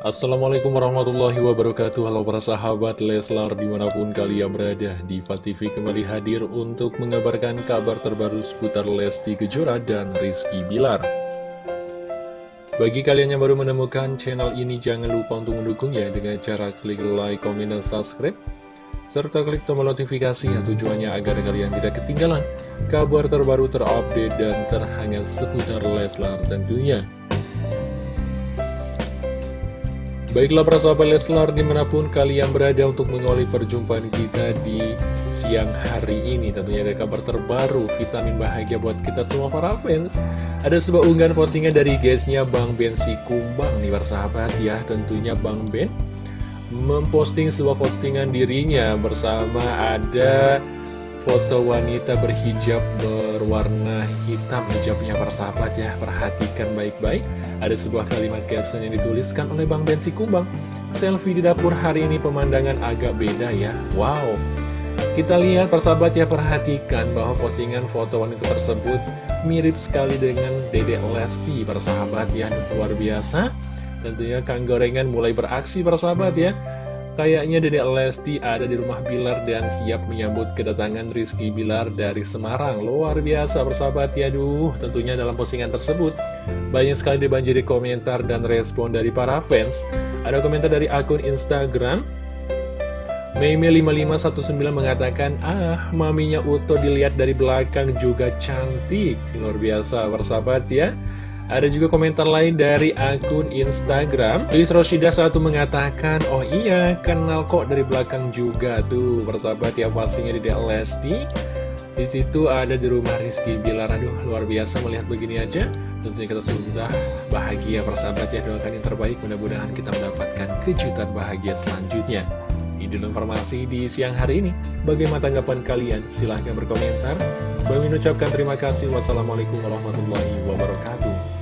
Assalamualaikum warahmatullahi wabarakatuh. Halo para sahabat Leslar di mana pun kalian berada Diva TV kembali hadir untuk mengabarkan kabar terbaru seputar Lesti Kejora dan Rizky Bilar. Bagi kalian yang baru menemukan channel ini jangan lupa untuk mendukungnya dengan cara klik like, komen, dan subscribe serta klik tombol notifikasi ya tujuannya agar kalian tidak ketinggalan kabar terbaru terupdate dan terhangat seputar Leslar tentunya Baiklah para sahabat Leslar di mana pun kalian berada untuk mengawali perjumpaan kita di siang hari ini. Tentunya ada kabar terbaru, vitamin bahagia buat kita semua para fans. Ada sebuah unggahan postingan dari guysnya Bang Ben si Kumbang nih para sahabat ya Tentunya Bang Ben memposting sebuah postingan dirinya bersama ada foto wanita berhijab berwarna hitam. Hijabnya para sahabat ya. Perhatikan baik-baik. Ada sebuah kalimat caption yang dituliskan oleh Bang Bensi Kumbang. Selfie di dapur hari ini pemandangan agak beda ya. Wow. Kita lihat persahabat ya perhatikan bahwa postingan foto wanita tersebut mirip sekali dengan Dede Lesti persahabat ya. Luar biasa. Tentunya Kang Gorengan mulai beraksi persahabat ya Kayaknya Dedek Lesti ada di rumah Bilar dan siap menyambut kedatangan Rizky Bilar dari Semarang. Luar biasa bersahabat ya, duh. Tentunya dalam postingan tersebut, banyak sekali dibanjiri komentar dan respon dari para fans. Ada komentar dari akun Instagram, Meme5519 mengatakan, ah, maminya Uto dilihat dari belakang juga cantik. Luar biasa bersahabat ya. Ada juga komentar lain dari akun Instagram. Tulis Roshida satu mengatakan Oh iya kenal kok dari belakang juga tuh Persahabat ya pastinya di Lesti. Di situ ada di rumah Rizky Bilar. Aduh luar biasa melihat begini aja. Tentunya kita sudah bahagia persahabat ya Doakan yang terbaik. Mudah-mudahan kita mendapatkan kejutan bahagia selanjutnya. Ini informasi di siang hari ini. Bagaimana tanggapan kalian? Silahkan berkomentar. Bagi mengucapkan terima kasih. Wassalamualaikum warahmatullahi wabarakatuh